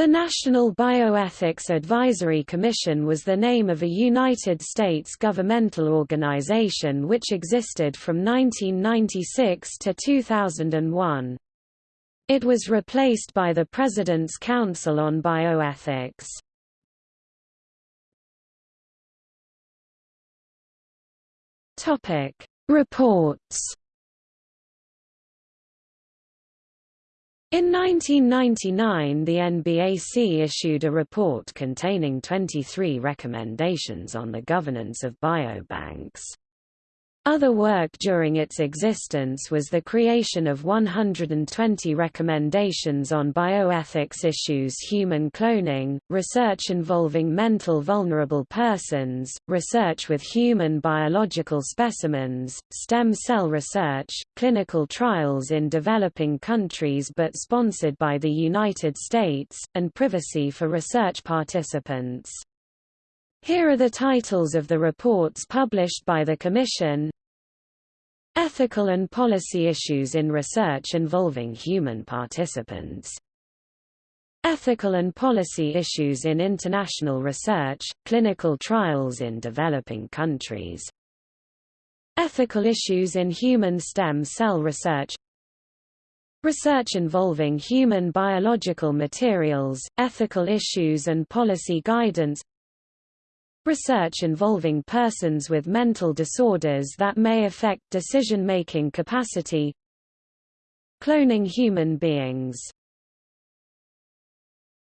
The National Bioethics Advisory Commission was the name of a United States governmental organization which existed from 1996 to 2001. It was replaced by the President's Council on Bioethics. Reports In 1999 the NBAC issued a report containing 23 recommendations on the governance of biobanks. Other work during its existence was the creation of 120 recommendations on bioethics issues human cloning, research involving mental vulnerable persons, research with human biological specimens, stem cell research, clinical trials in developing countries but sponsored by the United States, and privacy for research participants. Here are the titles of the reports published by the Commission. Ethical and policy issues in research involving human participants. Ethical and policy issues in international research, clinical trials in developing countries. Ethical issues in human stem cell research. Research involving human biological materials, ethical issues and policy guidance Research involving persons with mental disorders that may affect decision-making capacity. Cloning human beings